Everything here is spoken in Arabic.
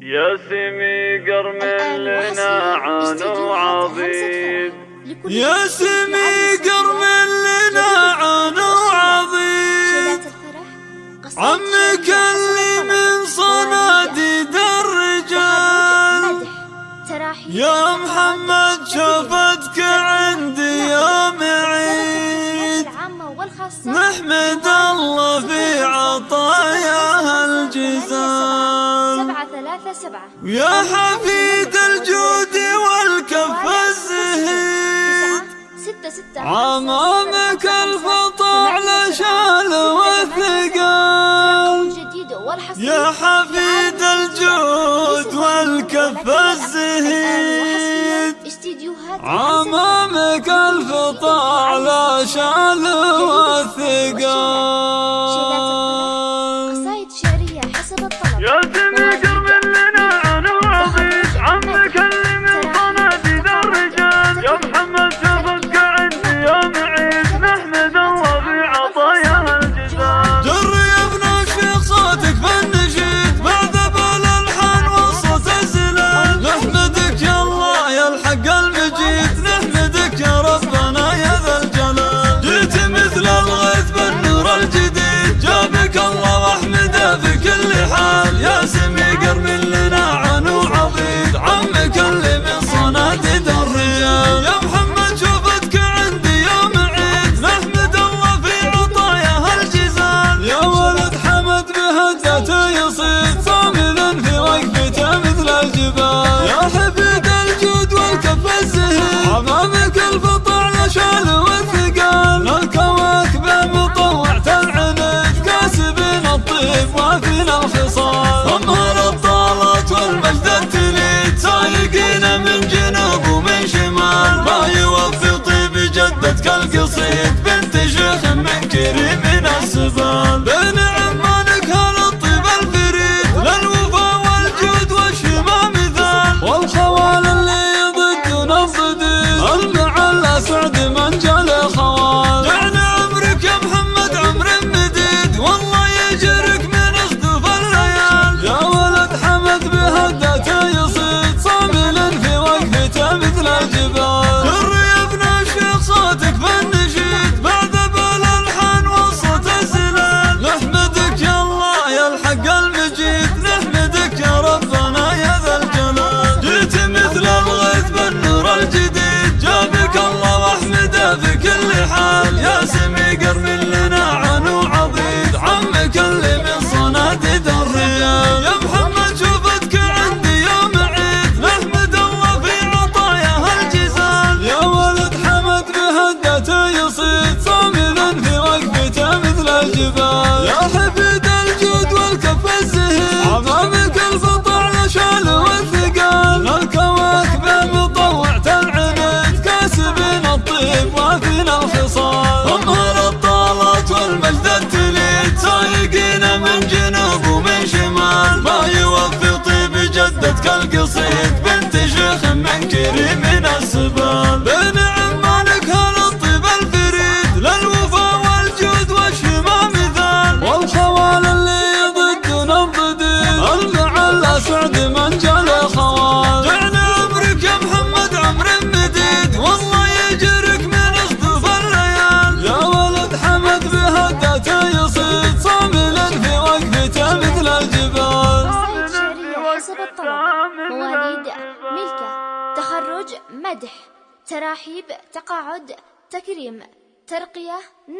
يا سمي قرم لنا عنو عظيم يا سمي قرم لنا عون عظيم عمك اللي من صناديد الرجال. يا محمد شفتك عندي يوم عيد نحمد سبعة يا حفيد الجود والكف الزهيد ستة ستة عمامك الفطع لشال وثقال يا حفيد الجود والكف الزهيد عمامك الفطع لشال وثقال قلبي جيت نحمدك يا ربنا يا ذا الجلال. جيت مثل الغيث بالنور الجديد جابك الله واحمده في كل حال. يا سمي قرمي لنا عنو عضيد عمك اللي من صناديد الرجال يا محمد شوفتك عندي يوم عيد نحمد الله في عطاياه الجزال يا ولد حمد بهدته يصيد صامدا في رقبته مثل الجبال. مدح تراحيب تقاعد تكريم ترقية